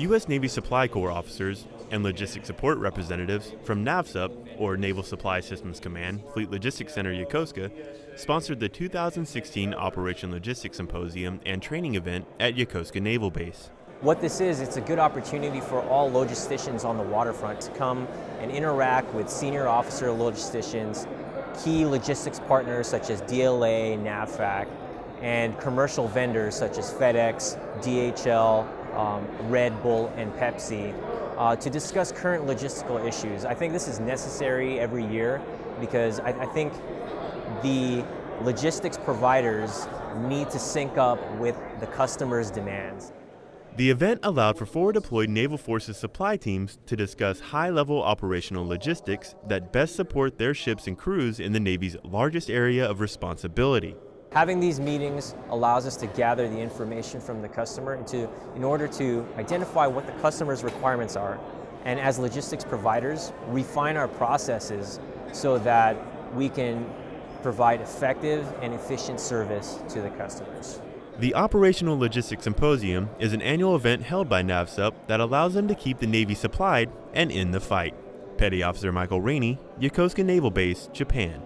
U.S. Navy Supply Corps officers and logistics support representatives from NAVSUP, or Naval Supply Systems Command, Fleet Logistics Center Yokosuka, sponsored the 2016 Operation Logistics Symposium and training event at Yokosuka Naval Base. What this is, it's a good opportunity for all logisticians on the waterfront to come and interact with senior officer logisticians, key logistics partners such as DLA, NAVFAC, and commercial vendors such as FedEx, DHL, um, Red Bull, and Pepsi uh, to discuss current logistical issues. I think this is necessary every year because I, I think the logistics providers need to sync up with the customer's demands. The event allowed for forward deployed Naval Forces supply teams to discuss high level operational logistics that best support their ships and crews in the Navy's largest area of responsibility. Having these meetings allows us to gather the information from the customer in order to identify what the customer's requirements are and as logistics providers refine our processes so that we can provide effective and efficient service to the customers. The Operational Logistics Symposium is an annual event held by NAVSUP that allows them to keep the Navy supplied and in the fight. Petty Officer Michael Rainey, Yokosuka Naval Base, Japan.